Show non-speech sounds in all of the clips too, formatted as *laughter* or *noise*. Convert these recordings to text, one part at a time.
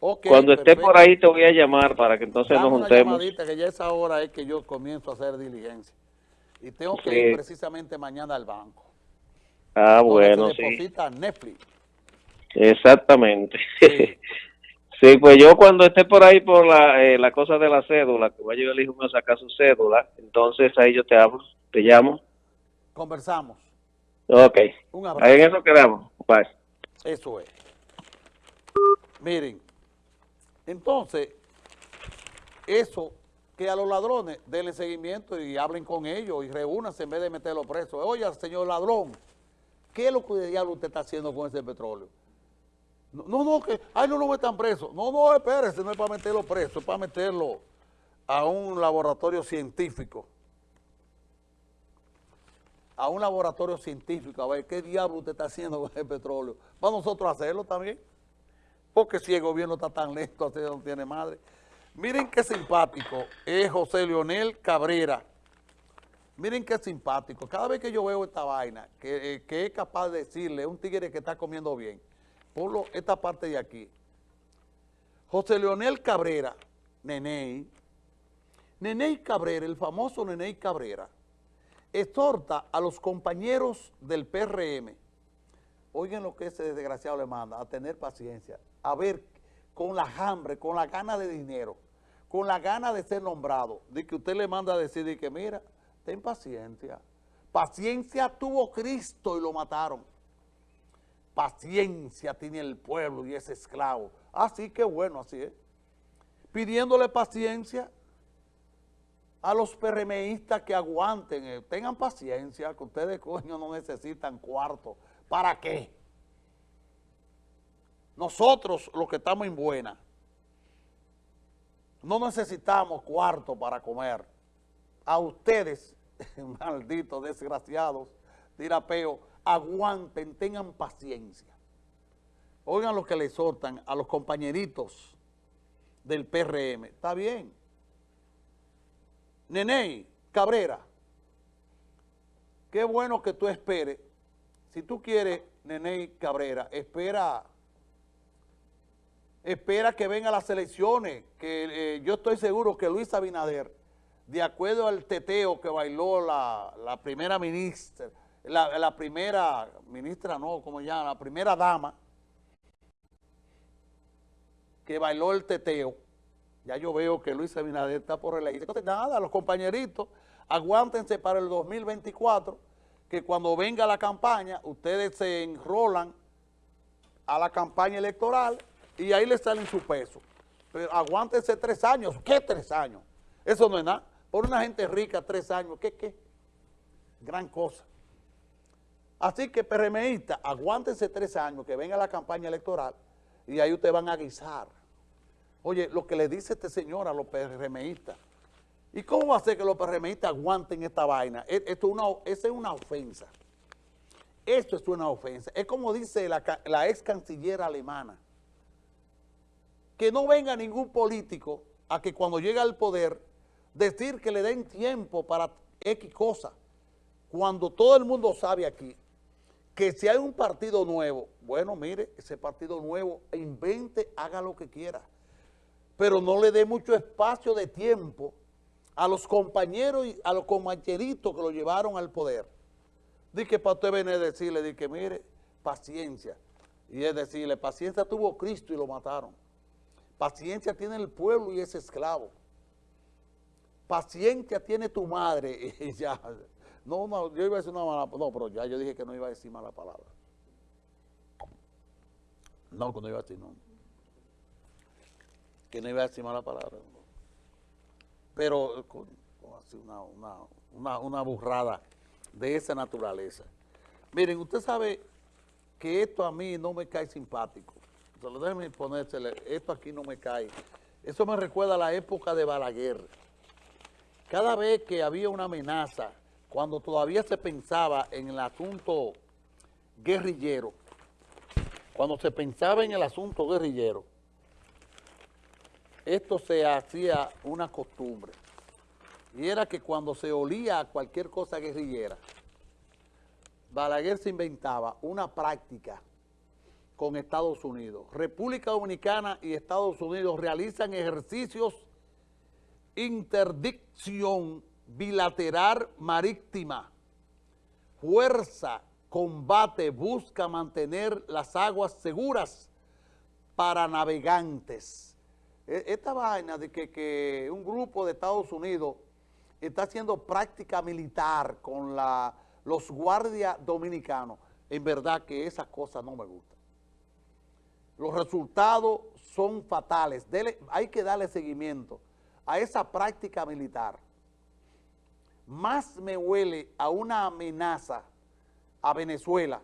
Cuando esté por ahí te voy a llamar para que entonces nos juntemos. Una que ya esa hora es que yo comienzo a hacer diligencia. Y tengo que ir precisamente mañana al banco. Ah, bueno, se deposita Netflix. Exactamente. *laughs* Sí. pues yo cuando esté por ahí por la, eh, la cosa de la cédula, que vaya yo el hijo mío a sacar su cédula, entonces ahí yo te hablo, te llamo. Conversamos. Ok. Un abrazo. Ahí en eso quedamos. Bye. Eso es. Miren, entonces, eso que a los ladrones denle seguimiento y hablen con ellos y reúnanse en vez de meterlos presos. Oye, señor ladrón, ¿qué es lo que diablo usted está haciendo con ese petróleo? No, no, que, ay, no lo metan preso. No, no, espérese, no es para meterlo preso, es para meterlo a un laboratorio científico. A un laboratorio científico, a ver qué diablo usted está haciendo con el petróleo. Para nosotros hacerlo también. Porque si el gobierno está tan lento, así no tiene madre. Miren qué simpático es José Leonel Cabrera. Miren qué simpático. Cada vez que yo veo esta vaina, que, eh, es capaz de decirle un tigre que está comiendo bien, por esta parte de aquí. José Leonel Cabrera, Neney, Neney Cabrera, el famoso Neney Cabrera, exhorta a los compañeros del PRM, oigan lo que ese desgraciado le manda, a tener paciencia, a ver con la hambre, con la gana de dinero, con la gana de ser nombrado, de que usted le manda a decir de que mira, ten paciencia. Paciencia tuvo Cristo y lo mataron. Paciencia tiene el pueblo y es esclavo. Así que bueno, así es. Pidiéndole paciencia a los PRMistas que aguanten, eh, tengan paciencia, que ustedes *laughs* coño no necesitan cuarto. ¿Para qué? Nosotros, los que estamos en buena, no necesitamos cuarto para comer. A ustedes, *laughs* malditos, desgraciados, tirapeo, aguanten, tengan paciencia. Oigan lo que le exhortan a los compañeritos del PRM. Está bien. Neney Cabrera, qué bueno que tú esperes. Si tú quieres, Neney Cabrera, espera espera que vengan las elecciones, que eh, yo estoy seguro que Luis Abinader, de acuerdo al teteo que bailó la, primera ministra, la, primera ministra, no, como ya, la primera dama, que bailó el teteo, ya yo veo que Luis Abinader está por elegir. Entonces, nada, los compañeritos, aguántense para el 2024, que cuando venga la campaña, ustedes se enrolan a la campaña electoral y ahí le salen su peso. Pero aguántense tres años. ¿Qué tres años? Eso no es nada. Por una gente rica, tres años. ¿Qué, qué? Gran cosa. Así que, PRMistas, aguántense tres años, que venga la campaña electoral, y ahí ustedes van a guisar. Oye, lo que le dice este señor a los PRMistas, ¿y cómo va a ser que los PRMistas aguanten esta vaina? E, esto es una, esa es una ofensa. Esto es una ofensa. Es como dice la, ex canciller alemana, que no venga ningún político a que cuando llega al poder decir que le den tiempo para X cosa, cuando todo el mundo sabe aquí que si hay un partido nuevo, bueno, mire, ese partido nuevo invente, haga lo que quiera, pero no le dé mucho espacio de tiempo a los compañeros y a los compañeritos que lo llevaron al poder. Dice que para usted venir a decirle, di que mire, paciencia. Y es decirle, paciencia tuvo Cristo y lo mataron. Paciencia tiene el pueblo y es esclavo. Paciencia tiene tu madre *laughs* y ya. No, no, yo iba a decir una mala No, pero ya yo dije que no iba a decir mala palabra. No, que no iba a decir no. Que no iba a decir mala palabra. Pero con, una, una, una, burrada de esa naturaleza. Miren, usted sabe que esto a mí no me cae simpático. Solo déjenme ponérsele, esto aquí no me cae. Eso me recuerda a la época de Balaguer. Cada vez que había una amenaza, cuando todavía se pensaba en el asunto guerrillero, cuando se pensaba en el asunto guerrillero, esto se hacía una costumbre. Y era que cuando se olía a cualquier cosa guerrillera, Balaguer se inventaba una práctica con Estados Unidos. República Dominicana y Estados Unidos realizan ejercicios interdicción bilateral marítima. Fuerza, combate, busca mantener las aguas seguras para navegantes. E, esta vaina de que, que un grupo de Estados Unidos está haciendo práctica militar con la, los guardias dominicanos, en verdad que esas cosas no me gustan. Los resultados son fatales, hay que darle seguimiento a esa práctica militar. Más me huele a una amenaza a Venezuela,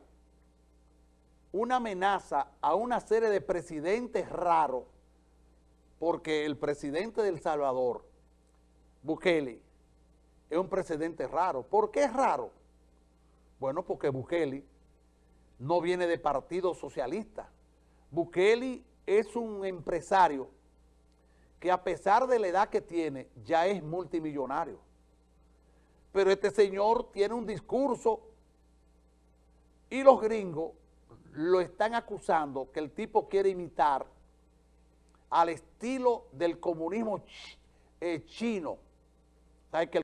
una amenaza a una serie de presidentes raros, porque el presidente del Salvador, Bukele, es un presidente raro. ¿Por qué es raro? Bueno, porque Bukele no viene de partido socialista. Bukele es un empresario que a pesar de la edad que tiene, ya es multimillonario. Pero este señor tiene un discurso y los gringos lo están acusando que el tipo quiere imitar al estilo del comunismo eh, chino. ¿Sabes que